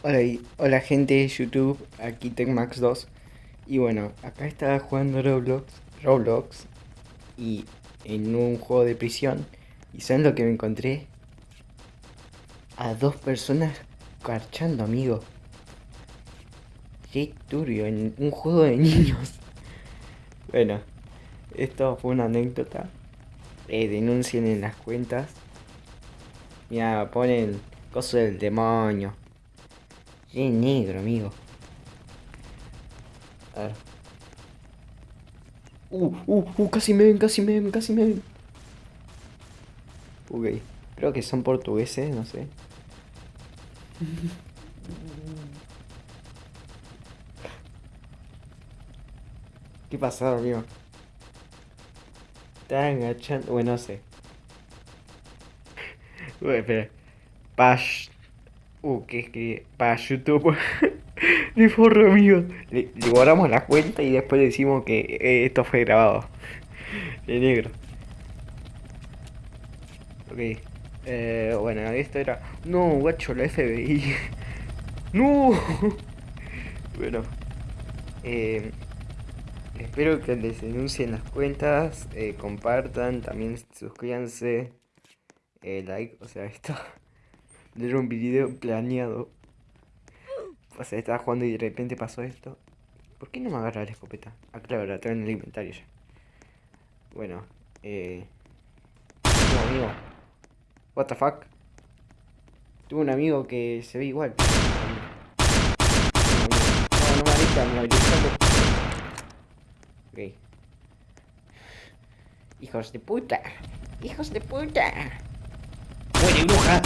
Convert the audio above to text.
Hola, hola gente de YouTube, aquí TechMax2 Y bueno, acá estaba jugando Roblox, Roblox Y en un juego de prisión. ¿Y saben lo que me encontré? A dos personas carchando, amigo. Qué turbio, en un juego de niños. Bueno, esto fue una anécdota. Eh, Denuncien en las cuentas. Mira, ponen cosas del demonio Qué negro, amigo. A ver. Uh, uh, uh, casi me ven, casi me ven, casi me ven. Ok, creo que son portugueses, no sé. ¿Qué pasó, amigo? Están agachando, bueno, no sé. Uy, espera. Pash. Uh, ¿qué escribe? Para YouTube. De forro, amigo. Le, le la cuenta y después decimos que eh, esto fue grabado. De negro. Ok. Eh, bueno, esto era. No, guacho, la FBI. no. bueno. Eh, espero que les denuncien las cuentas. compartan. También suscríbanse. like. O sea, esto. Era un video planeado. O sea, estaba jugando y de repente pasó esto. ¿Por qué no me agarra la escopeta? Ah, claro, la tengo en el inventario ya. Bueno, eh... No, amigo. What the fuck? Tuve un amigo que se ve igual. No, no me avisa, me avisa. Ok. Hijos de puta. Hijos de puta. Muere bruja.